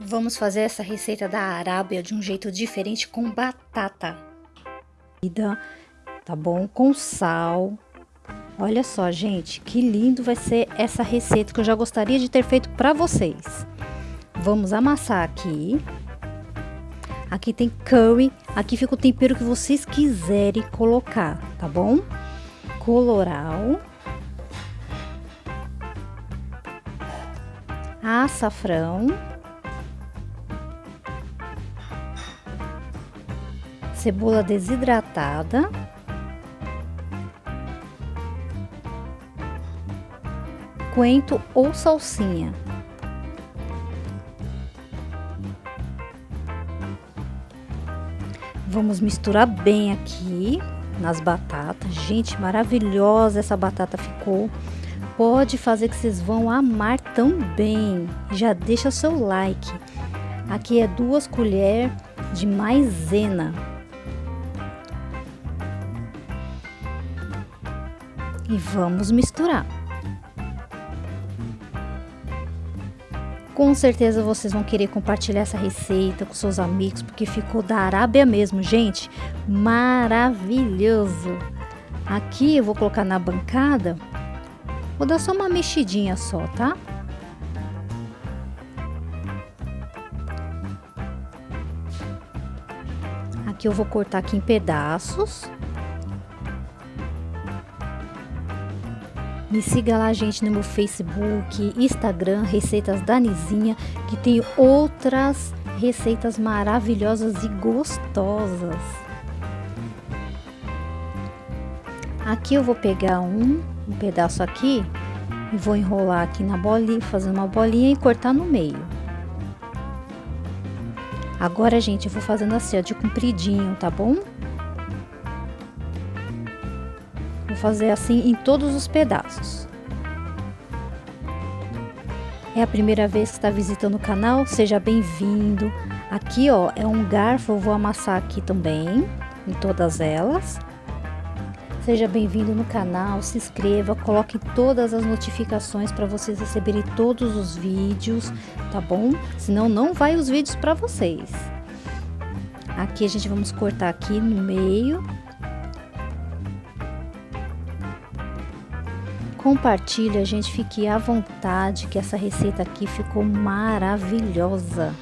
Vamos fazer essa receita da Arábia de um jeito diferente com batata. Tá bom? Com sal. Olha só, gente, que lindo vai ser essa receita que eu já gostaria de ter feito para vocês. Vamos amassar aqui. Aqui tem curry, aqui fica o tempero que vocês quiserem colocar, tá bom? Coloral. Açafrão. Cebola desidratada, coentro ou salsinha. Vamos misturar bem aqui nas batatas. Gente, maravilhosa essa batata ficou. Pode fazer que vocês vão amar também. Já deixa seu like. Aqui é duas colheres de maisena. E vamos misturar. Com certeza vocês vão querer compartilhar essa receita com seus amigos, porque ficou da Arábia mesmo, gente. Maravilhoso! Aqui eu vou colocar na bancada, vou dar só uma mexidinha só, tá? Aqui eu vou cortar aqui em pedaços. Me siga lá, gente, no meu Facebook, Instagram, Receitas da Nizinha, que tem outras receitas maravilhosas e gostosas. Aqui eu vou pegar um, um pedaço aqui e vou enrolar aqui na bolinha, fazer uma bolinha e cortar no meio. Agora, gente, eu vou fazendo assim, ó, de compridinho, tá bom? Fazer assim em todos os pedaços. É a primeira vez que está visitando o canal? Seja bem-vindo. Aqui, ó, é um garfo, eu vou amassar aqui também, em todas elas. Seja bem-vindo no canal, se inscreva, coloque todas as notificações para vocês receberem todos os vídeos, tá bom? Senão não vai os vídeos para vocês. Aqui a gente vamos cortar aqui no meio compartilha, gente, fique à vontade que essa receita aqui ficou maravilhosa.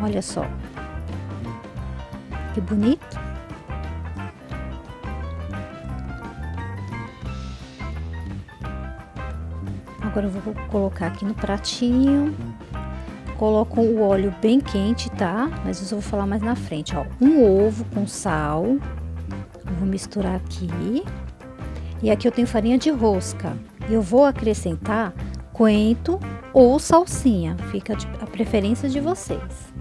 Olha só. Que bonito. Agora eu vou colocar aqui no pratinho. Coloco o óleo bem quente, tá? Mas isso eu vou falar mais na frente, ó. Um ovo com sal vou misturar aqui. E aqui eu tenho farinha de rosca. Eu vou acrescentar coentro ou salsinha, fica a preferência de vocês.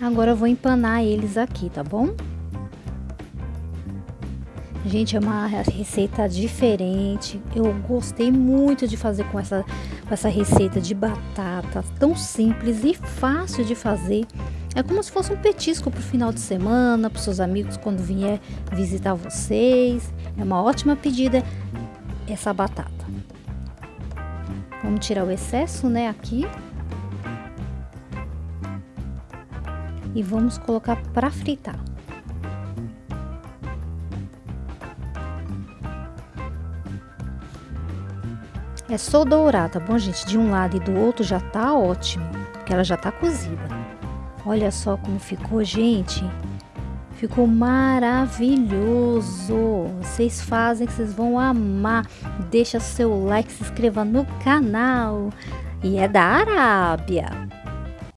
Agora eu vou empanar eles aqui, tá bom? Gente, é uma receita diferente. Eu gostei muito de fazer com essa, com essa receita de batata, tão simples e fácil de fazer. É como se fosse um petisco para o final de semana, para seus amigos quando vier visitar vocês. É uma ótima pedida essa batata. Vamos tirar o excesso, né, aqui. E vamos colocar para fritar. É só dourar, tá bom, gente? De um lado e do outro já tá ótimo, porque ela já tá cozida. Olha só como ficou, gente. Ficou maravilhoso. Vocês fazem que vocês vão amar. Deixa seu like, se inscreva no canal. E é da Arábia.